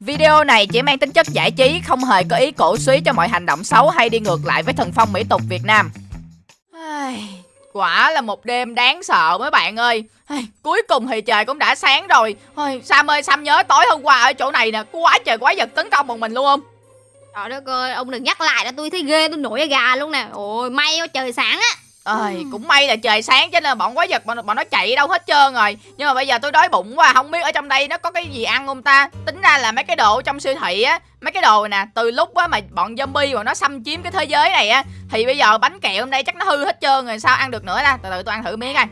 Video này chỉ mang tính chất giải trí, không hề có ý cổ suý cho mọi hành động xấu hay đi ngược lại với thần phong mỹ tục Việt Nam. Quả là một đêm đáng sợ mấy bạn ơi Cuối cùng thì trời cũng đã sáng rồi Ôi, Sam ơi Sam nhớ tối hôm qua ở chỗ này nè quá trời quái vật tấn công một mình luôn không Trời đất ơi, ông đừng nhắc lại là tôi thấy ghê, tôi nổi da gà luôn nè. Ôi, may quá trời sáng á. Ơi, cũng may là trời sáng cho nên bọn quái vật bọn, bọn nó chạy đâu hết trơn rồi. Nhưng mà bây giờ tôi đói bụng quá Không biết ở trong đây nó có cái gì ăn không ta? Tính ra là mấy cái đồ trong siêu thị á Mấy cái đồ nè Từ lúc á mà bọn zombie bọn nó xâm chiếm cái thế giới này á Thì bây giờ bánh kẹo trong đây chắc nó hư hết trơn rồi Sao ăn được nữa ta? Từ từ tôi ăn thử miếng coi.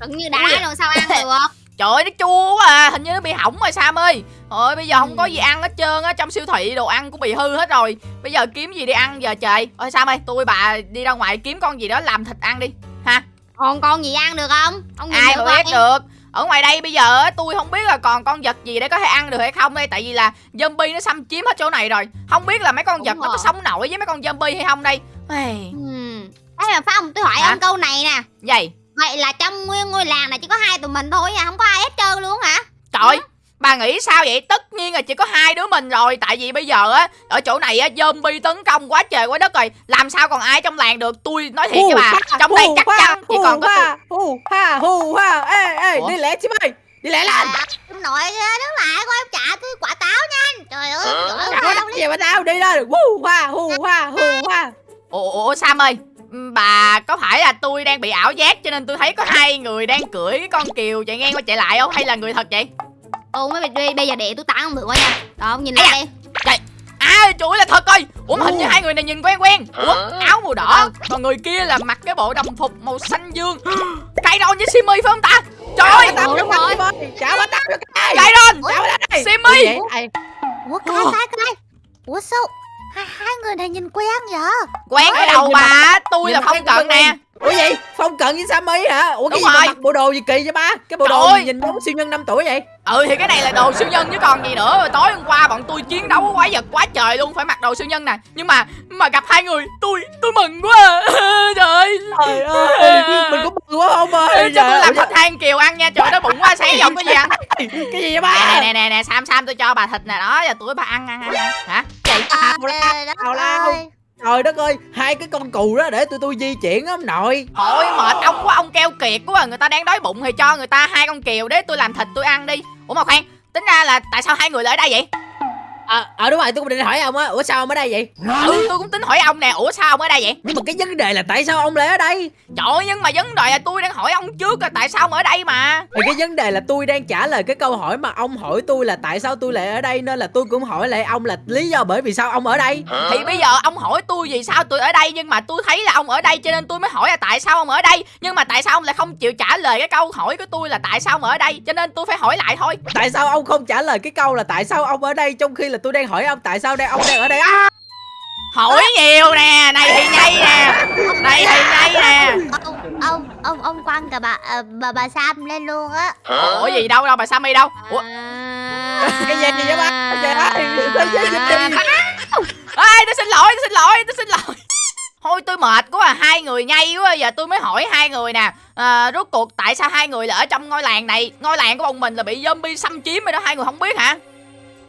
Cứng như đá rồi sao ăn được. Trời ơi nó chua quá à Hình như nó bị hỏng rồi Sam ơi. Ôi bây giờ không có gì ăn hết trơn á Trong siêu thị đồ ăn cũng bị hư hết rồi. Bây giờ kiếm gì đi ăn giờ trời? Ôi Sam ơi tôi bà đi ra ngoài kiếm con gì đó làm thịt ăn đi. Ha. Còn con gì ăn được không? Ông nhìn ai mà biết không? được. Ở ngoài đây bây giờ á, tôi không biết là còn con vật gì để có thể ăn được hay không đây tại vì là zombie nó xâm chiếm hết chỗ này rồi. Không biết là mấy con Đúng vật nó có sống nổi với mấy con zombie hay không đây. Ây, Ừm. Thế mà Phong, tôi hỏi Hả? ông câu này nè. vậy Vậy là trong nguyên ngôi làng này chỉ có hai tụi mình thôi nha, không có ai hết trơn luôn hả? trời bà nghĩ sao vậy? Tất nhiên là chỉ có hai đứa mình rồi tại vì bây giờ á ở chỗ này á zombie tấn công quá trời quá đất rồi. Làm sao còn ai trong làng được? Tôi nói thiệt với bà trong đây chắc chắn chỉ còn có tôi. hù ha hù ha. Ê ê đi lẹ chim ơi đi lẹ lên. À, ông nội đứng lại coi em trả tôi quả táo nhanh. Trời ơi, trời ơi, Trời ơi, đâu gì mà tao đi đó hù ha hù ha hù ha. Ủa, ủa Sam ơi bà có phải là tôi đang bị ảo giác cho nên tôi thấy có hai người đang cưỡi cái con kiều chạy ngang qua chạy lại không? Hay là người thật vậy? Ồ mấy bây bây giờ để tôi tặng ông thử coi nha. Đó, ông nhìn lại. À trời ơi là thật ơi Ủa hình như hai người này nhìn quen quen. Ủa áo màu đỏ Còn người kia là mặc cái bộ đồng phục màu xanh dương. Kairon với Simi phải không ta? Trời ơi! Đúng rồi. Trả bà tao bà đây Simi! Ủa cái cái cái Ủa sao hai, hai người này nhìn quen vậy Quen đâu nhìn bà Tôi là quen cận nè. Ủa gì phong cận với Sammy hả? Ủa cái Đúng gì mà rồi. mặc bộ đồ gì kỳ vậy ba? Cái bộ Trời đồ ơi. gì nhìn giống siêu nhân 5 tuổi vậy? Ừ thì cái này là đồ siêu nhân chứ còn gì nữa. Tối hôm qua bọn tôi chiến đấu với quái vật quá trời luôn Phải mặc đồ siêu nhân nè. Nhưng mà mà gặp hai người Tôi tôi mừng quá. Trời ơi. Trời ơi Mình có bự quá không ơi. Cho tôi làm thịt than kiều ăn nha. Trời nó bụng quá sáng giờ có gì ăn Cái gì vậy ba? Nè nè nè Sam Sam tôi cho bà thịt nè. Đó Giờ tôi bà ăn ăn ăn, ăn. Hả? Chị tào lao ơi. Trời đất ơi, Hai cái con cù đó để tụi tôi di chuyển ông nội Thôi, mệt ông quá, ông keo kiệt quá à. Người ta đang đói bụng thì cho người ta hai con kiều để tôi làm thịt tôi ăn đi Ủa mà khoan, Tính ra là tại sao hai người lại ở đây vậy Ờ à, đúng rồi tôi cũng định hỏi ông á Ủa sao ông ở đây vậy Ừ tôi cũng tính hỏi ông nè Ủa sao ông ở đây vậy Nhưng mà cái vấn đề là tại sao ông lại ở đây Trời ơi nhưng mà vấn đề là tôi đang hỏi ông trước là tại sao ông ở đây mà Thì cái vấn đề là tôi đang trả lời cái câu hỏi mà ông hỏi tôi là tại sao tôi lại ở đây Nên là tôi cũng hỏi lại ông là lý do bởi vì sao ông ở đây Thì bây giờ ông hỏi tôi vì sao tôi ở đây Nhưng mà tôi thấy là ông ở đây cho nên tôi mới hỏi là tại sao ông ở đây Nhưng mà tại sao ông lại không chịu trả lời cái câu hỏi của tôi là tại sao ông ở đây Cho nên tôi phải hỏi lại thôi Tại sao ông không trả lời cái câu là tại sao ông ở đây Trong khi là tôi đang hỏi ông tại sao đây? Ông đang ở đây. À, Hỏi nhiều nè Này thì nhây nè Này thì nhây nè. Ông ông ông ông quăng cả bà ờ, bà bà Sam lên luôn á. Ủa gì đâu đâu bà Sammy đâu? Ủa? À. Cái gì vậy? Ba đi Ê tôi xin lỗi tôi xin lỗi tôi xin lỗi. Thôi tôi mệt quá à Hai người nhây quá Giờ tôi mới hỏi hai người nè. À, Rốt cuộc tại sao hai người là ở trong ngôi làng này? Ngôi làng của bọn mình là bị zombie xâm chiếm rồi đó Hai người không biết hả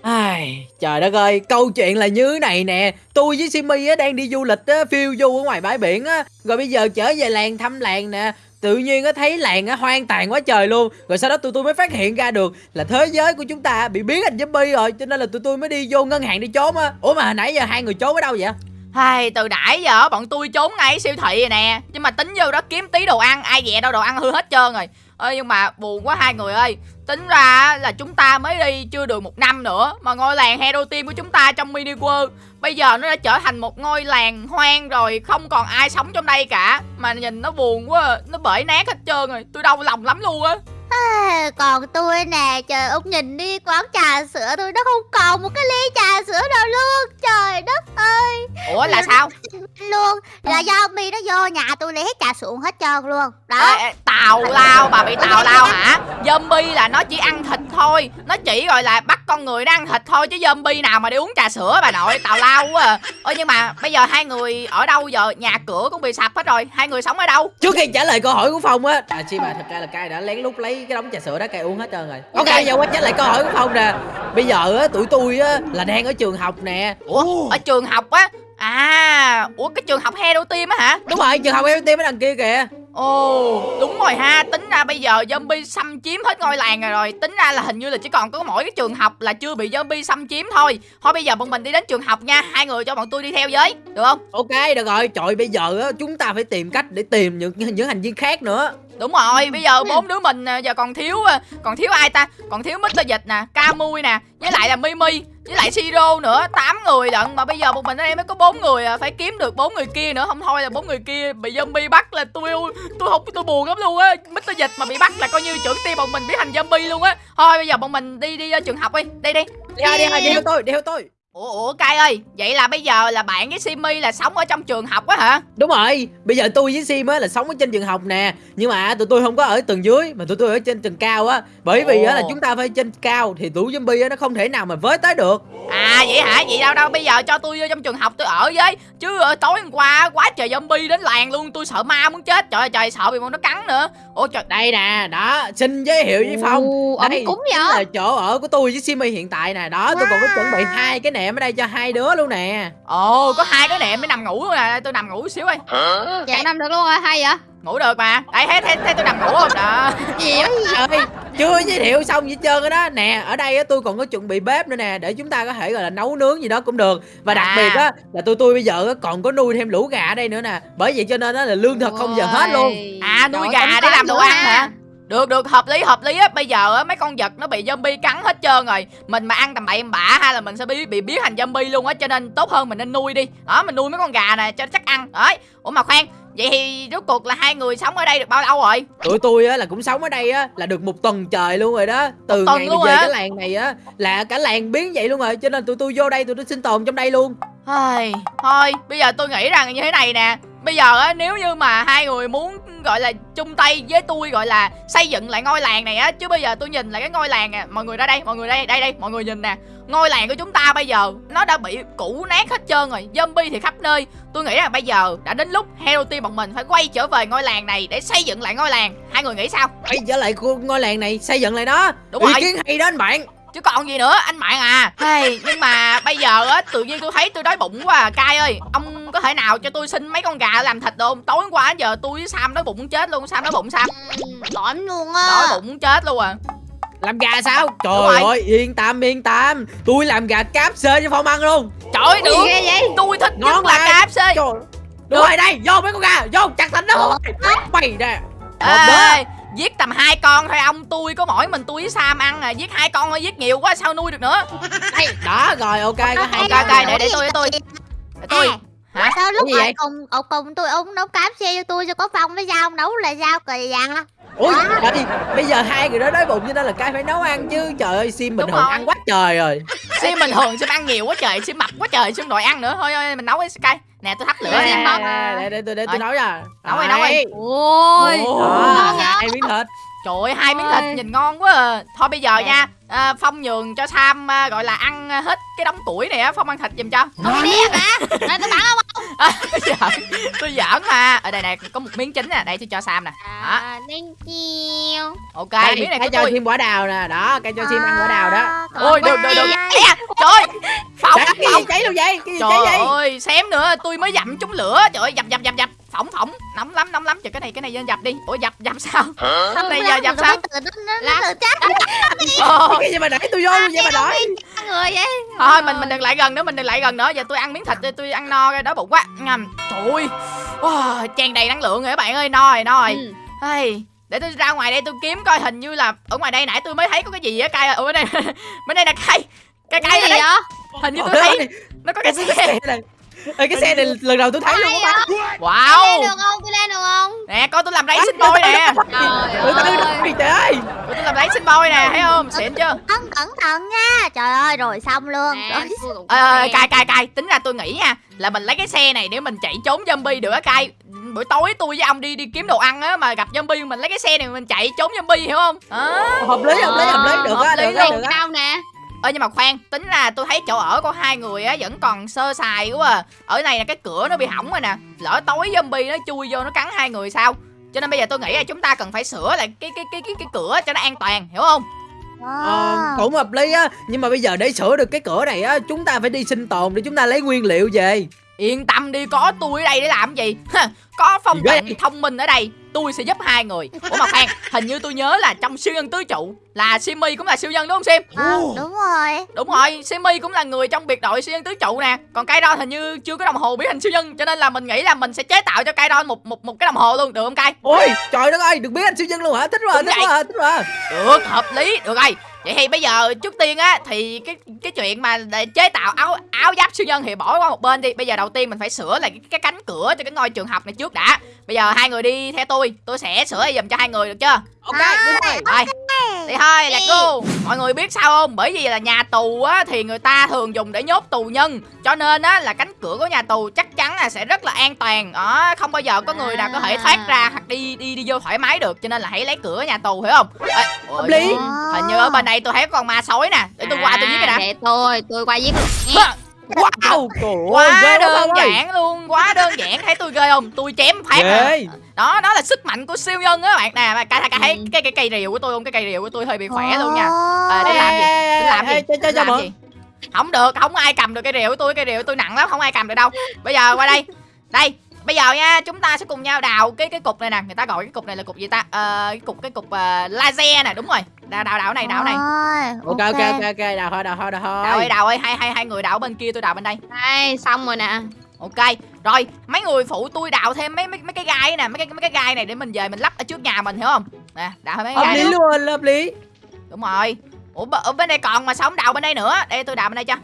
Ai, trời đất ơi, câu chuyện là như này nè. Tôi với Simi á, đang đi du lịch á, phiêu du ở ngoài bãi biển á. Rồi bây giờ trở về làng thăm làng nè. Tự nhiên á, thấy làng á, hoang tàn quá trời luôn. Rồi sau đó tụi tôi mới phát hiện ra được Là thế giới của chúng ta bị biến thành zombie rồi Cho nên là tụi tôi mới đi vô ngân hàng đi trốn á. Ủa mà hồi nãy giờ hai người trốn ở đâu vậy? Hai từ nãy giờ bọn tôi trốn ngay siêu thị rồi nè. Nhưng mà tính vô đó kiếm tí đồ ăn Ai dè đâu đồ ăn hư hết trơn rồi. Ê, nhưng mà buồn quá hai người ơi. Tính ra là chúng ta mới đi chưa được một năm nữa, Mà ngôi làng Hero Team của chúng ta trong mini world, Bây giờ nó đã trở thành một ngôi làng hoang rồi, Không còn ai sống trong đây cả Mà nhìn nó buồn quá à. Nó bể nát hết trơn rồi, Tôi đau lòng lắm luôn á À, còn tôi nè trời ông nhìn đi quán trà sữa tôi nó không còn một cái ly trà sữa nào luôn. Trời đất ơi. Ủa là sao? luôn. Là do mi nó vô nhà tôi lấy hết trà xuồng hết trơn luôn. Đó. Ê, tào lao bà bị tào lao hả? Zombie là nó chỉ ăn thịt thôi. Nó chỉ gọi là bắt con người ăn thịt thôi chứ zombie nào mà đi uống trà sữa bà nội tào lao quá à. ơ nhưng mà bây giờ hai người ở đâu giờ? Nhà cửa cũng bị sập hết rồi. Hai người sống ở đâu? Trước khi trả lời câu hỏi của phong á à chi mà thật ra là cai đã lén lút lấy cái đống trà sữa đó cai uống hết trơn rồi. Ok. Giờ quay trở lại câu hỏi của phong nè. Bây giờ á tụi tôi á là đang ở trường học nè. Ủa ở trường học á? À ủa cái trường học Hero Team á hả? Đúng rồi trường học em tim ở đằng kia kìa ồ, đúng rồi ha. Tính ra bây giờ zombie xâm chiếm hết ngôi làng rồi rồi. Tính ra là hình như là chỉ còn có mỗi cái trường học là chưa bị zombie xâm chiếm thôi. Thôi bây giờ bọn mình đi đến trường học nha. Hai người cho bọn tôi đi theo với. Được không? Ok, được rồi. Trời, bây giờ á, chúng ta phải tìm cách để tìm những những hành viên khác nữa đúng rồi bây giờ bốn đứa mình giờ còn thiếu à, còn thiếu ai ta? Còn thiếu Mr. Dịch nè Camui nè với lại là Mimi với lại Siro nữa tám người lận. Mà bây giờ một mình ở đây mới có bốn người à phải kiếm được bốn người kia nữa. Không thôi là bốn người kia bị zombie bắt là tôi tôi không tôi buồn lắm luôn á. Mr. Dịch mà bị bắt là coi như trưởng team bọn mình biến thành zombie luôn á. Thôi bây giờ bọn mình đi đi ra trường học đi đi đi. Đi đi đi theo tôi đi theo tôi ủa ủa cai ơi vậy là bây giờ là bạn với Simi là sống ở trong trường học á hả? Đúng rồi bây giờ tôi với sim á là sống ở trên trường học nè. Nhưng mà tụi tôi không có ở tầng dưới mà tụi tôi ở trên tầng cao á. Bởi vì á Ồ. là chúng ta phải trên cao thì tụi zombie á nó không thể nào mà với tới được. À vậy hả? Vậy đâu đâu bây giờ cho tôi vô trong trường học tôi ở với. Chứ ờ, tối hôm qua quá trời zombie đến làng luôn Tôi sợ ma muốn chết. Trời ơi trời sợ bị bọn nó cắn nữa. Ủa trời đây nè đó xin giới thiệu với phong. Ồ, đây cúng chính vậy? là chỗ ở của tôi với simi hiện tại nè. Đó tôi còn có chuẩn bị hai cái nệm ở đây cho hai đứa luôn nè. Ồ có hai cái nệm mới nằm ngủ luôn nè Tôi nằm ngủ xíu ơi. Dạ nằm được luôn rồi hay vậy? Ngủ được mà. Đấy thấy, thấy, thấy tôi nằm ngủ không? Đó Gì vậy? Trời ơi, chưa giới thiệu xong gì trơn đó. Nè ở đây á tôi còn có chuẩn bị bếp nữa nè để chúng ta có thể gọi là nấu nướng gì đó cũng được. Và đặc À. biệt á là tụi tôi bây giờ á còn có nuôi thêm lũ gà ở đây nữa nè. Bởi vậy cho nên á là lương thực không giờ hết luôn. À nuôi gà để làm đồ ăn hả? Được được hợp lý hợp lý á. Bây giờ á mấy con vật nó bị zombie cắn hết trơn rồi. Mình mà ăn tầm bậy tầm bạ hay là mình sẽ bị bị biến thành zombie luôn á Cho nên tốt hơn mình nên nuôi đi. Đó mình nuôi mấy con gà nè cho chắc ăn. Đấy. Ủa mà khoan Vậy thì rốt cuộc là hai người sống ở đây được bao lâu rồi? tụi tôi á là cũng sống ở đây á là được một tuần trời luôn rồi đó. Từ ngày mà về hả? cái làng này á là cả làng biến vậy luôn rồi cho nên tụi tôi vô đây tụi tôi sinh tồn trong đây luôn. Ai, thôi bây giờ tôi nghĩ rằng như thế này nè. Bây giờ á nếu như mà hai người muốn gọi là chung tay với tôi gọi là xây dựng lại ngôi làng này á. Chứ bây giờ tôi nhìn lại cái ngôi làng nè. Mọi người ra đây, mọi người đây, đây đây, mọi người nhìn nè. Ngôi làng của chúng ta bây giờ nó đã bị cũ nát hết trơn rồi. Zombie thì khắp nơi. Tôi nghĩ rằng bây giờ đã đến lúc Hero Team bọn mình phải quay trở về ngôi làng này để xây dựng lại ngôi làng. Hai người nghĩ sao? quay trở lại ngôi làng này xây dựng lại nó Đúng ý rồi. kiến hay đó anh bạn chứ còn gì nữa anh bạn à. Hey, nhưng mà bây giờ á tự nhiên tôi thấy tôi đói bụng quá à. Cai ơi ông có thể nào cho tôi xin mấy con gà làm thịt được không? Tối hôm qua giờ tôi với sam đói bụng muốn chết luôn. Sam đói bụng sam đói luôn đói á bụng muốn chết luôn à. Làm gà sao? Trời ơi yên tâm yên tâm. Tôi làm gà cáp xê cho phong ăn luôn. Trời ơi được. Ghê vậy? tôi thích Ngon nhất là. KFC trời đúng rồi đây vô mấy con gà vô chặt thịt nó. Mày nè. Ê, giết tầm hai con thôi ông tôi có mỗi mình tôi với sam ăn à. Giết hai con thôi giết nhiều quá sao nuôi được nữa? Đây đó rồi ok có hai ok con ok để để tôi để tôi. để tôi. À, hả? sao lúc Cái gì mà vậy? cùng ông cùng tôi ông nấu cám xe cho tôi cho có phong với ông nấu là sao kỳ vậy ui trời bây giờ hai người đó đói bụng cho nên là cai phải nấu ăn chứ. Trời ơi sim bình Đúng thường ăn quá trời rồi. Sim bình thường sim ăn nhiều quá trời sim mập quá trời sim đòi ăn nữa. Thôi thôi mình nấu cái sky nè tôi thắp lửa Nè, nè nè. Nè, để để tôi để tôi Rồi. nấu nha Nấu đi, nấu đi. Đấy. Ôi hai miếng thịt Trời ơi, hai miếng thịt nhìn ngon quá à. Thôi bây giờ nha à, Phong nhường cho Sam à, gọi là ăn hết cái đống củi này á Phong ăn thịt giùm cho Không đi hả? Tôi bắn không? À, tôi giỡn Tôi giỡn mà. Ở đây này có một miếng chính nè. Đây tôi cho Sam nè. À thank you Ok đây miếng này cái cho tôi. sim quả đào nè. Đó cái cho sim ăn quả đào đó. Ôi được được được Bye. Ê à, Trời ơi. Phong Sao cái gì Phong cháy luôn vậy? Cái gì cháy Trời vậy? ơi xém nữa. Tôi mới dặm trúng lửa. Trời ơi dập dập dập dập Phỏng phỏng. Nóng lắm nóng lắm. Trời cái này cái này lên dập đi. Ủa dập dập sao? Không, Này giờ dập sao? Ờ, cái gì mà đẩy tôi vô luôn vậy mà đợi người vậy? Thôi mình mình đừng lại gần nữa Mình đừng lại gần nữa. Giờ tôi ăn miếng thịt đi Tôi ăn no rồi đói bụng quá. Ngầm. Trời ơi. Wow, Tràn đầy năng lượng rồi các bạn ơi. No rồi no rồi Ừ. Hey, để tôi ra ngoài đây tôi kiếm coi hình như là ở ngoài đây nãy tôi mới thấy có cái gì á cay ở bên đây bên đây là cây cây cây Cái ở gì vậy? hình như tôi thấy nó có cái cái xe Ê, cái xe này lần đầu tôi thấy luôn Ai á vậy? Tôi wow. Lên được không? Tôi lên được không? nè coi tôi làm racing boy nè. Trời ơi. trời ơi. Tôi làm racing boy nè thấy không? Xịn chưa? Cẩn cẩn thận nha. Trời ơi rồi xong luôn. Ê, xe. cay cay cay. Tính ra tôi nghĩ nha là mình lấy cái xe này để mình chạy trốn zombie được á cay. Buổi tối tôi với ông đi đi kiếm đồ ăn á mà gặp zombie mình lấy cái xe này mình chạy trốn zombie hiểu không? Đó hợp lý hợp lý hợp lý. Được á được á luôn. được á nè? Ơ nhưng mà khoan tính ra tôi thấy chỗ ở của hai người á vẫn còn sơ sài quá à. ở này là cái cửa nó bị hỏng rồi nè. Lỡ tối zombie nó chui vô nó cắn hai người sao? Cho nên bây giờ tôi nghĩ là chúng ta cần phải sửa lại cái cái cái cái, cái cửa cho nó an toàn hiểu không? Ờ, À. cũng hợp lý á. Nhưng mà bây giờ để sửa được cái cửa này á chúng ta phải đi sinh tồn để chúng ta lấy nguyên liệu về Yên tâm đi có tôi ở đây để làm gì? Có phong cận thông minh ở đây Tôi sẽ giúp hai người. Ủa mà khoan Hình như tôi nhớ là trong siêu nhân tứ trụ Là Simi cũng là siêu nhân đúng không Sim? Ờ, đúng rồi. Đúng rồi Simi cũng là người trong biệt đội siêu nhân tứ trụ nè. Còn Kairon hình như chưa có đồng hồ biến hình siêu nhân Cho nên là mình nghĩ là mình sẽ chế tạo cho Kairon một một một cái đồng hồ luôn Được không Kai ôi trời đất ơi được biết anh siêu nhân luôn hả? Thích rồi Đúng thích vậy. rồi thích rồi Được hợp lý. Được rồi Vậy thì bây giờ trước tiên á thì cái cái chuyện mà để chế tạo áo áo giáp siêu nhân thì bỏ qua một bên đi. Bây giờ đầu tiên mình phải sửa lại cái, cái cánh cửa cho cái ngôi trường học này trước đã. Bây giờ hai người đi theo tôi, tôi sẽ sửa giùm cho hai người được chưa? Ok đi thôi Rồi. Đi thôi, là cô. Mọi người biết sao không? Bởi vì là nhà tù á thì người ta thường dùng để nhốt tù nhân, cho nên á là cánh cửa của nhà tù chắc chắn là sẽ rất là an toàn. Đó, không bao giờ có người nào có thể thoát ra hoặc đi đi đi vô thoải mái được, cho nên là hãy lấy cửa nhà tù hiểu không? Ê, hợp lý Hình như ở bên đây tôi thấy có con ma sói nè Để tôi qua tôi giết cái đã À, Để tôi, tôi qua giết. Wow! Quá đơn ơi. giản luôn. Quá đơn giản Thấy tôi ghê không? Tôi chém phát à. Đó đó là sức mạnh của siêu nhân á bạn. Nè cái, cái, thấy Ừ. cái, cái cây rìu của tôi không? Cái cây rìu của tôi hơi bị khỏe luôn nha. À, Để làm gì? Để làm gì? Để làm Không được Không ai cầm được cây rìu của tôi. Cây rìu của tôi nặng lắm Không ai cầm được đâu. Bây giờ qua đây. Đây Bây giờ nha, chúng ta sẽ cùng nhau đào cái cái cục này nè, người ta gọi cái cục này là cục gì ta? Ờ cái cục cái cục uh, laser nè, đúng rồi. Đào đào đào này, đào này. ok ok ok ok đào thôi đào thôi đào thôi Đào ơi, đào ơi, hai hai hai người đào bên kia tôi đào bên đây. Đây, xong rồi nè. Ok, rồi mấy người phụ tôi đào thêm mấy mấy mấy cái gai nè, mấy cái mấy cái gai này để mình về mình lắp ở trước nhà mình hiểu không? Nè, đào thêm mấy cái hợp gai lý luôn hợp lý Đúng rồi. Ủa ở bên đây còn mà sao không đào bên đây nữa? Đây tôi đào bên đây cho.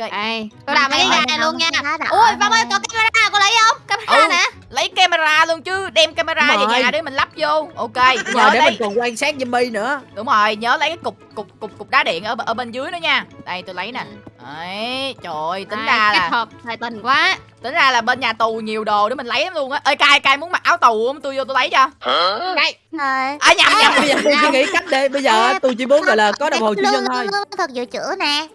Ok. Đây, tôi làm mấy cái này luôn nha. Ui, Vong ơi, có camera, có lấy không? Camera Ừ. nè. Lấy camera luôn chứ, đem camera về nhà để mình lắp vô. Ok, nhớ để lấy mình còn quan sát zombie nữa Đúng rồi, nhớ lấy cái cục cục cục cục đá điện ở ở bên dưới nữa nha. Đây tôi lấy nè. Đấy, trời ơi, tính ra kết là hợp thời tình quá. tính ra là bên nhà tù nhiều đồ để mình lấy lắm luôn á. Ơi cai cai muốn mặc áo tù không? Tôi vô tôi lấy cho. Đây, Rồi À nhầm nhầm. bây giờ tôi chỉ nghĩ cách để bây giờ tôi chỉ muốn gọi là có đồng hồ siêu nhân thôi thực dự trữ nè?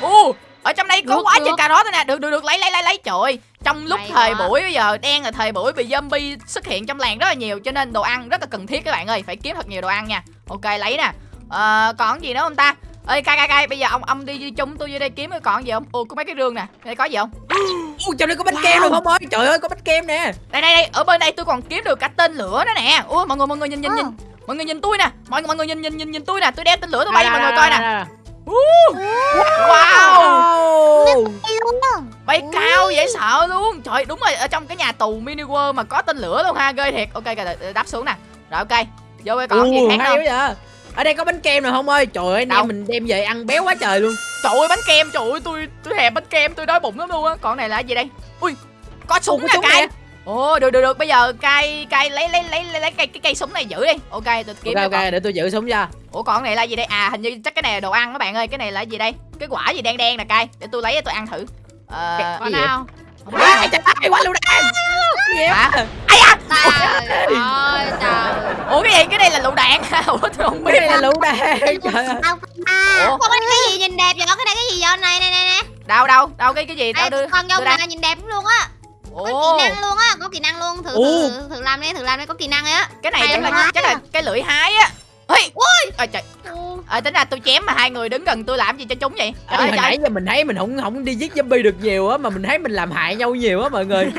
Ô, Ồ, ở trong đây có Được, quá được. trời cà rốt nè. Được được được, lấy lấy lấy lấy. Trời ơi, trong lúc Hay thời quá. buổi bây giờ đang là thời buổi bị zombie xuất hiện trong làng rất là nhiều cho nên đồ ăn rất là cần thiết các bạn ơi, phải kiếm thật nhiều đồ ăn nha. Ok, lấy nè. Ờ, còn gì nữa không ta? Ơi cai cai cai, bây giờ ông ông đi, đi chung tôi vô đây kiếm còn gì không? Ồ, có mấy cái rương nè. Đây có gì không? ui trời ơi có bánh kem rồi không ơi trời ơi có bánh kem nè đây đây đây ở bên đây tôi còn kiếm được cả tên lửa nữa nè ui mọi người mọi người nhìn nhìn Ờ. nhìn mọi người nhìn tôi nè mọi người mọi người nhìn nhìn nhìn nhìn tôi nè tôi đeo tên lửa tôi bay cho mọi người coi nè nè wow. Bay cao dễ sợ luôn. Trời đúng rồi ở trong cái nhà tù mini world mà có tên lửa luôn ha ghê thiệt. Ok đáp xuống nè. Rồi ok. Vô cái còn gì khác không? vậy. Ở đây có bánh kem rồi không ơi? Trời ơi em mình đem về ăn béo quá trời luôn. Trời ơi bánh kem trời ơi tôi tôi thèm bánh kem tôi đói bụng lắm luôn á. Còn này là gì đây? Ui có súng nè nè. Ồ được được được bây giờ cay cay lấy lấy lấy lấy, lấy cây cái cây súng này giữ đi ok tôi kiếm ok cho ok con. để tôi giữ súng cho Ủa còn cái này là gì đây? À hình như chắc cái này là đồ ăn các bạn ơi. Cái này là gì đây? Cái quả gì đen đen nè cay. Để tôi lấy tôi ăn thử. Ờ có nào? Ai trời ơi quá luôn đen Hả? vậy? Ai à? Trời ơi, trời. Ủa cái gì? Cái này là lựu đạn hả? Ủa tôi không biết. cái này là trời ơi Đâu ba Ủa có cái gì nhìn đẹp vậy? Cái này cái gì vậy? Này, này, này, nè. đâu đâu? Đâu cái cái gì? Đâu đưa. con đây. này nhìn đẹp lắm luôn á. Có kỹ năng luôn á, có kỹ năng luôn. Thử, Ồ. thử, thử làm đi, thử làm đi, có kỹ năng ấy á. cái này Hay chắc là chắc là cái lưỡi hái á. Ui. Ôi trời. Ờ tính ra tôi chém mà hai người đứng gần tôi làm gì cho chúng vậy? Trời ơi hồi nãy giờ mình thấy mình không không đi giết zombie được nhiều á mà mình thấy mình làm hại nhau nhiều á mọi người.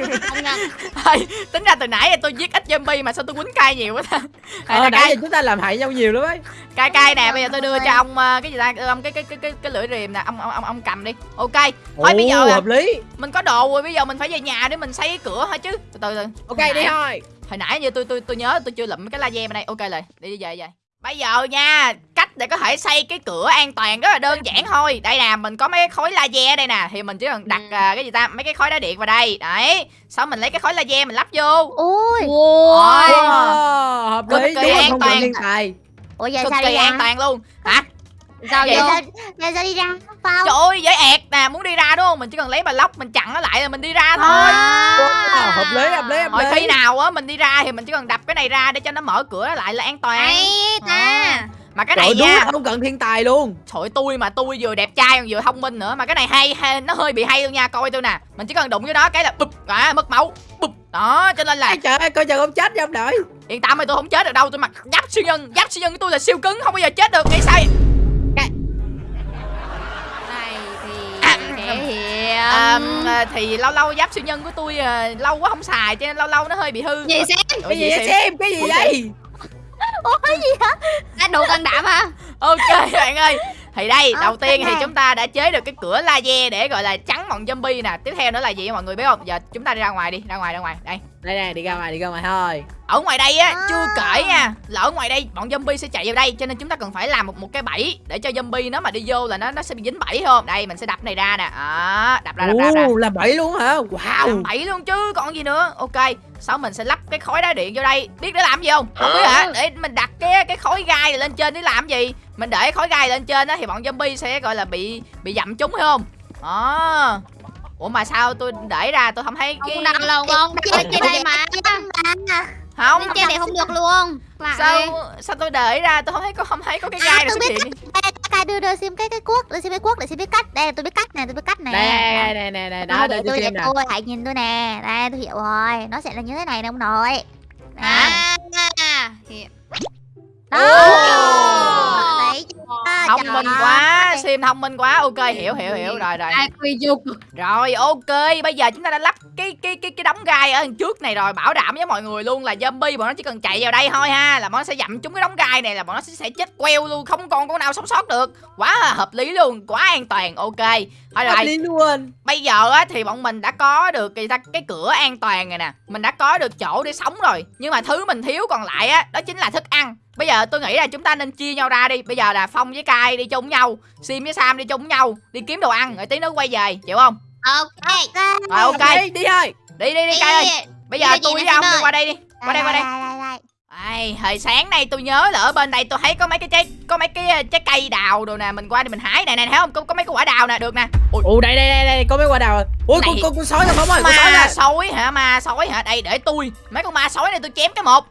Nhận. Ê, tính ra từ nãy giờ tôi giết ít zombie mà sao tôi quýnh cay nhiều quá ta? Ờ nãy cay. giờ chúng ta làm hại nhau nhiều lắm ấy. Cay cay nè bây giờ tôi đưa cho ông ờ, cái gì ta? Đưa ông cái cái cái cái, cái lưỡi rìm nè ông ông ông, ông cầm đi. Ok. Thôi bây giờ hợp lý. mình có đồ rồi bây giờ mình phải về nhà để mình xây cái cửa hả chứ. Từ từ từ. Ok đi thôi. hồi nãy như tôi tôi tôi nhớ tôi chưa lụm cái laser bên đây. Ok rồi đi đi về về. Bây giờ nha cách để có thể xây cái cửa an toàn rất là đơn giản thôi. Đây nè mình có mấy cái khối laser đây nè thì mình chỉ cần đặt Ừ. à, cái gì ta mấy cái khối đá điện vào đây. Đấy sau mình lấy cái khối laser mình lắp vô. Ui Ôi. Ôi. Wow, hợp Cực lý kỳ đúng là an toàn. ủa giờ cực sao kỳ đi an toàn luôn. Hả? Sao Vậy giờ giờ sao đi ra? Phong trời ơi dễ ẹt nè muốn đi ra đúng không? Mình chỉ cần lấy bà lóc mình chặn nó lại là mình đi ra thôi. Wow, hợp lý hợp lý hợp lý. khi nào á mình đi ra thì mình chỉ cần đập cái này ra để cho nó mở cửa lại là an toàn. Hay ta. Mà cái Trời này đúng nha. là không cần thiên tài luôn. Trời tôi mà tôi vừa đẹp trai còn vừa thông minh nữa. Mà cái này hay, hay nó hơi bị hay luôn nha. Coi tôi nè. Mình chỉ cần đụng vô đó cái là bụp à, mất máu. Bụp. Đó cho nên là Ai trời ơi coi chừng không chết trong đợi yên tâm ơi tôi không chết được đâu tôi mặc giáp siêu nhân. Giáp siêu nhân của tôi là siêu cứng không bao giờ chết được. Nghĩ sao vậy? Này thì À, à, à, thì lâu lâu giáp siêu nhân của tôi à, lâu quá không xài cho nên lâu lâu nó hơi bị hư. Gì xem. Cái gì vậy vậy xem? xem? Cái gì vậy ủa gì hả? À, đồ can đảm hả? Ok bạn ơi thì đây đầu Ok. tiên thì chúng ta đã chế được cái cửa laser để gọi là chắn bọn zombie nè. Tiếp theo nữa là gì mọi người biết không? Giờ chúng ta đi ra ngoài đi ra ngoài ra ngoài. Đây. Đây nè đi ra ngoài đi ra ngoài thôi. Ở ngoài đây á À. chưa kể nha là ở ngoài đây bọn zombie sẽ chạy vào đây cho nên chúng ta cần phải làm một một cái bẫy để cho zombie nó mà đi vô là nó nó sẽ bị dính bẫy phải không? Đây mình sẽ đập này ra nè. Đó đập ra đập ra, đập ra. Ồ, là bảy luôn hả? Làm wow bẫy luôn chứ còn gì nữa. Ok sau mình sẽ lắp cái khối đá điện vô đây. Biết để làm gì không? Không biết hả? để mình đặt cái cái khối gai này lên trên để làm gì mình để khối gai lên trên đó thì bọn zombie sẽ gọi là bị bị dặm chúng phải không? Đó. Ủa mà sao tôi để ra tôi không thấy cái không? Đặt không Chơi đây mà. không trên này không được luôn. Lại. sao sao tôi để ra tôi không thấy có không thấy có cái gai À, nào tôi xuất hiện. Ê, Kai đưa đưa xem cái cái cuốc đưa xem cái cuốc để xem biết cách. Đây tôi biết cách nè tôi biết cách nè. Đây nè nè nè đó để tôi để tôi hãy nhìn tôi nè. Đây tôi hiểu rồi. Nó sẽ là như thế này nè ông nội. À, à, sim thông minh quá. Ok hiểu hiểu hiểu. rồi rồi. Dục rồi ok. Bây giờ chúng ta đã lắp cái cái cái cái đống gai ở trước này rồi. Bảo đảm với mọi người luôn là zombie bọn nó chỉ cần chạy vào đây thôi ha. Là bọn nó sẽ dặm trúng cái đống gai này là bọn nó sẽ, sẽ chết queo luôn. Không còn con nào sống sót được. Quá là hợp lý luôn. Quá an toàn. Ok. Thôi hợp rồi. lý luôn. Bây giờ á thì bọn mình đã có được cái, cái cửa an toàn này nè. Mình đã có được chỗ để sống rồi. Nhưng mà thứ mình thiếu còn lại á đó chính là thức ăn bây giờ tôi nghĩ là chúng ta nên chia nhau ra đi. Bây giờ là phong với cai đi chung với nhau sim với sam đi chung với nhau đi kiếm đồ ăn. Rồi tí nữa quay về chịu không? Ok. Rồi ok. Đi đi thôi đi đi đi cai ơi. Bây giờ tôi với ông đi qua đây đi qua đây qua đây. Ai, hồi sáng nay tôi nhớ là ở bên đây tôi thấy có mấy cái trái có mấy cái ờ, trái cây đào đồ nè. Mình qua đây mình hái nè nè thấy không? Có, có mấy cái quả đào nè được nè. Ui, ồ đây đây đây đây có mấy quả đào rồi. Ui Này. con con con sói rồi phong ơi? Con sói ma sói hả? Ma sói hả? Đây để tôi. Mấy con ma sói này tôi chém cái một.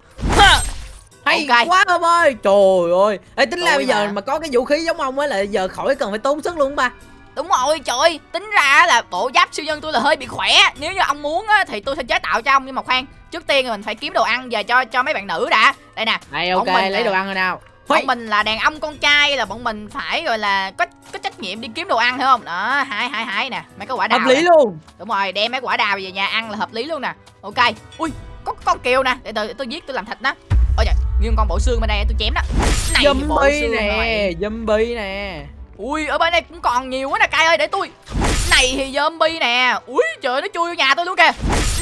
Hay Ok. quá ông ơi. Trời ơi. Ê, tính ra bây giờ mà. mà có cái vũ khí giống ông á là giờ khỏi cần phải tốn sức luôn ba. Đúng rồi trời ơi. Tính ra là bộ giáp siêu nhân tôi là hơi bị khỏe. Nếu như ông muốn á thì tôi sẽ chế tạo cho ông nhưng mà khoan trước tiên mình phải kiếm đồ ăn về cho cho mấy bạn nữ đã. Đây nè này ok mình lấy đồ ăn rồi nào. Bọn mình là đàn ông con trai là bọn mình phải gọi là có có trách nhiệm đi kiếm đồ ăn hiểu không? Đó hái hái hái nè mấy cái quả đào hợp lý nè. luôn. Đúng rồi đem mấy quả đào về nhà ăn là hợp lý luôn nè. Ok. Ui có con kiều nè. Để tôi tôi giết tôi làm thịt nó nguyên con bộ xương bên đây tôi chém đó. Này zombie nè rồi. zombie nè. Ui ở bên đây cũng còn nhiều quá nè cay ơi để tôi. Này thì zombie nè. Ui trời nó chui vô nhà tôi luôn kìa.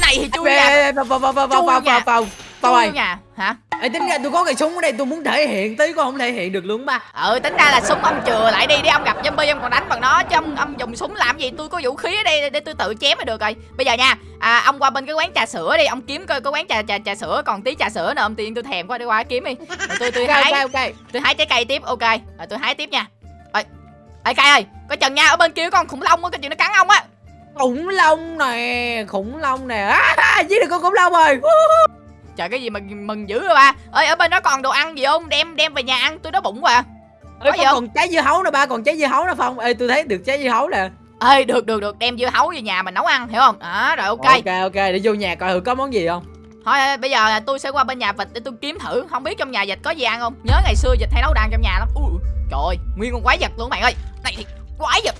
Này thì chui vô nhà. Ê, vào vào vào vào vào Chui vào nha. Chui ơi nhà hả? Ê, tính ra tôi có cây súng ở đây tôi muốn thể hiện tí con không thể hiện được luôn ba. Ừ tính ra là súng ông chừa lại đi để ông gặp zombie ông còn đánh bằng nó chứ ông, ông dùng súng làm gì? Tôi có vũ khí ở đây để, tôi tự chém là được rồi. Bây giờ nha à, ông qua bên cái quán trà sữa đi ông kiếm coi có quán trà trà trà sữa còn tí trà sữa nè ông tiên tôi thèm quá đi qua kiếm đi. Rồi tôi tôi hái. ok ok. Tôi hái trái cây tiếp ok. Rồi tôi hái tiếp nha. Ơi ê cây ơi coi chừng nha ở bên kia có con khủng long á cái chuyện nó cắn ông á. Khủng long nè khủng long nè. À, giết được con khủng long rồi trời cái gì mà mừng dữ rồi ba? Ơi ở bên đó còn đồ ăn gì không? Đem đem về nhà ăn tôi đói bụng quá à. Ê, Có không? còn trái dưa hấu nè ba còn trái dưa hấu nè phong. Ê tôi thấy được trái dưa hấu nè. Ơi được được được đem dưa hấu về nhà mình nấu ăn hiểu không? Đó rồi ok. Ok ok để vô nhà coi thử có món gì không. Thôi ơi, bây giờ là tôi sẽ qua bên nhà vịt để tôi kiếm thử. Không biết trong nhà vịt có gì ăn không? Nhớ ngày xưa vịt hay nấu đàn trong nhà lắm. Ui trời ơi nguyên con quái vật luôn bạn ơi. Này thì quái vật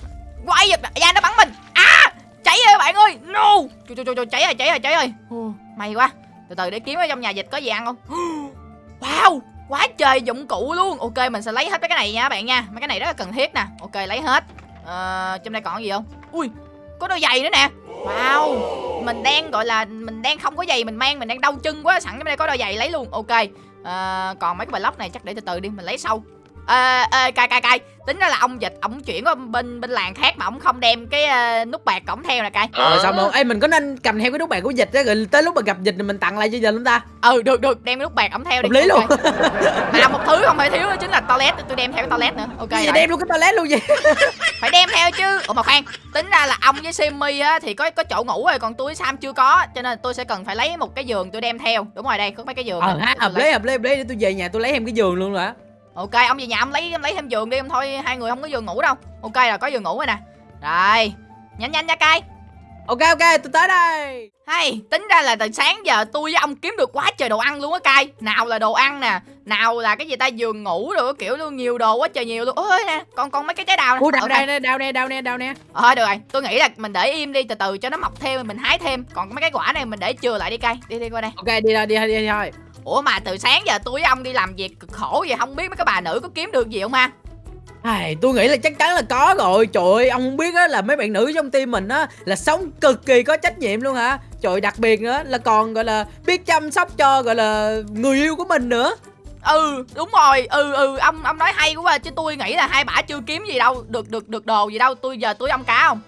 quái vật. Da nó bắn mình. À cháy rồi bạn ơi. No. Trời trời trời, cháy rồi cháy rồi cháy rồi. May quá từ từ để kiếm ở trong nhà dịch có gì ăn không? Wow quá trời dụng cụ luôn. Ok mình sẽ lấy hết mấy cái này nha bạn nha. Mấy cái này rất là cần thiết nè. Ok lấy hết. Ờ, trong đây còn gì không? Ui có đôi giày nữa nè. Wow mình đang gọi là mình đang không có giày mình mang mình đang đau chân quá sẵn trong đây có đôi giày lấy luôn. Ok à, còn mấy cái block này chắc để từ từ đi mình lấy sau. Ờ, ờ, cay cay cay. Tính ra là ông dịch ông chuyển qua bên bên làng khác mà ông không đem cái ờ, nút bạc cổng theo nè cay. Rồi xong luôn. Ê mình có nên cầm theo cái nút bạc của dịch á Rồi tới lúc mà gặp dịch thì mình tặng lại cho dịch không ta? Ừ được được. Đem cái nút bạc ổng theo đi Hợp lý luôn. Mà một thứ không thể thiếu đó chính là toilet. Tôi đem theo cái toilet nữa. Ok Cái gì đem luôn cái toilet luôn vậy? Phải đem theo chứ. Ủa mà khoan. Tính ra là ông với Simmy á thì có có chỗ ngủ rồi còn tôi Sam chưa có cho nên tôi sẽ cần phải lấy một cái giường tôi đem theo. Đúng rồi đây có mấy cái giường Ờ hợp lấy. lý hợp lý hợp lý. Để tôi về nhà tôi lấy thêm cái giường luôn rồi á ok ông về nhà ông lấy ông lấy thêm giường đi ông thôi hai người không có giường ngủ đâu. Ok rồi có giường ngủ rồi nè. Rồi nhanh nhanh nha cay Ok ok tôi tới đây. Hay tính ra là từ sáng giờ tôi với ông kiếm được quá trời đồ ăn luôn á cay nào là đồ ăn nè nào là cái gì ta giường ngủ rồi kiểu luôn nhiều đồ quá trời nhiều luôn. Ôi nè còn còn mấy cái trái đào nè. Ủa đau Ok. đây nè đau nè đau nè đau nè. Ờ được rồi, tôi nghĩ là mình để im đi từ từ cho nó mọc thêm mình hái thêm. Còn mấy cái quả này mình để chừa lại đi cây. Đi đi qua đây. Ok đi thôi đi đi đi thôi Ủa mà từ sáng giờ tôi với ông đi làm việc cực khổ vậy không biết mấy cái bà nữ có kiếm được gì không ha? Ai, tôi nghĩ là chắc chắn là có rồi Trời ơi ông không biết á là mấy bạn nữ trong team mình á Là sống cực kỳ có trách nhiệm luôn hả Trời đặc biệt nữa là còn gọi là biết chăm sóc cho gọi là người yêu của mình nữa Ừ, đúng rồi. Ừ ừ, ông ông nói hay quá chứ tôi nghĩ là hai bả chưa kiếm gì đâu, được được được đồ gì đâu. Tôi giờ tôi ông cá không?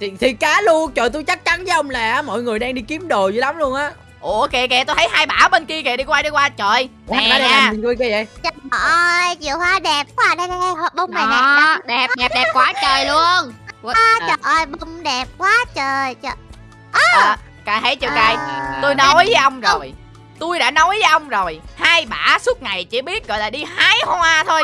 thì, thì cá luôn Trời tôi chắc chắn với ông là mọi người đang đi kiếm đồ dữ lắm luôn á Ủa kìa kìa, tôi thấy hai bả bên kia kìa đi qua đi qua. Trời. Ủa, Nè nè, nhìn coi cái vậy Trời ơi, chiều hoa đẹp quá à. Đây, đây, đây, bông này nè Đó, đẹp đẹp đẹp quá trời luôn À, Trời ơi, bông đẹp quá trời trời. À, cài thấy chưa cài? À. Tôi nói với ông rồi. Tôi đã nói với ông rồi. Hai bả suốt ngày chỉ biết gọi là đi hái hoa thôi.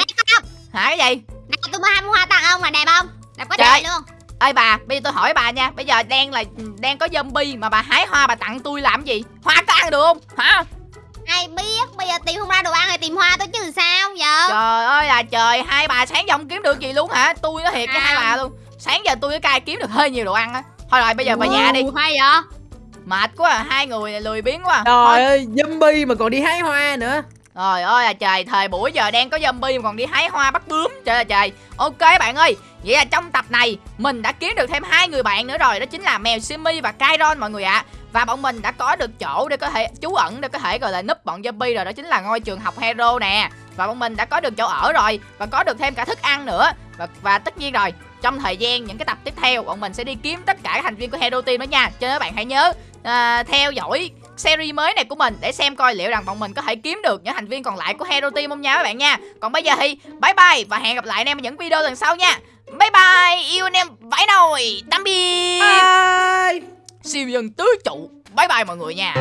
Hả cái gì? Này tôi mua hai mua hoa tặng ông là đẹp không Đẹp quá Trời. trời luôn Ê bà, bây giờ tôi hỏi bà nha. Bây giờ đang là đang có zombie mà bà hái hoa bà tặng tôi làm gì? Hoa có ăn được không? Hả? Ai biết bây giờ tìm không ra đồ ăn thì tìm hoa tôi chứ sao giờ? Trời ơi là trời Hai bà sáng giờ không kiếm được gì luôn hả? Tôi nói thiệt với À. hai bà luôn. Sáng giờ tôi với cai kiếm được hơi nhiều đồ ăn á. Thôi rồi bây giờ về nhà đi. Hay vậy? Mệt quá à. Hai người này lười biếng quá à. Trời Thôi. ơi zombie mà còn đi hái hoa nữa. Trời ơi là trời Thời buổi giờ đang có zombie mà còn đi hái hoa bắt bướm. Trời ơi trời. Ok bạn ơi Vậy là trong tập này Mình đã kiếm được thêm hai người bạn nữa rồi Đó chính là mèo Simi và Kairon mọi người ạ. Và bọn mình đã có được chỗ để có thể trú ẩn Để có thể gọi là núp bọn zombie rồi Đó chính là ngôi trường học hero nè. Và bọn mình đã có được chỗ ở rồi Và có được thêm cả thức ăn nữa. Và, và tất nhiên rồi trong thời gian những cái tập tiếp theo bọn mình sẽ đi kiếm tất cả các thành viên của Hero Team đó nha. Cho nên các bạn hãy nhớ à, theo dõi series mới này của mình để xem coi liệu rằng bọn mình có thể kiếm được những thành viên còn lại của Hero Team không nha các bạn nha. Còn bây giờ thì bye bye và hẹn gặp lại anh em ở những video lần sau nha bye bye yêu anh em vãi nồi. Tạm biệt. Bye. Siêu nhân tứ trụ. Bye bye mọi người nha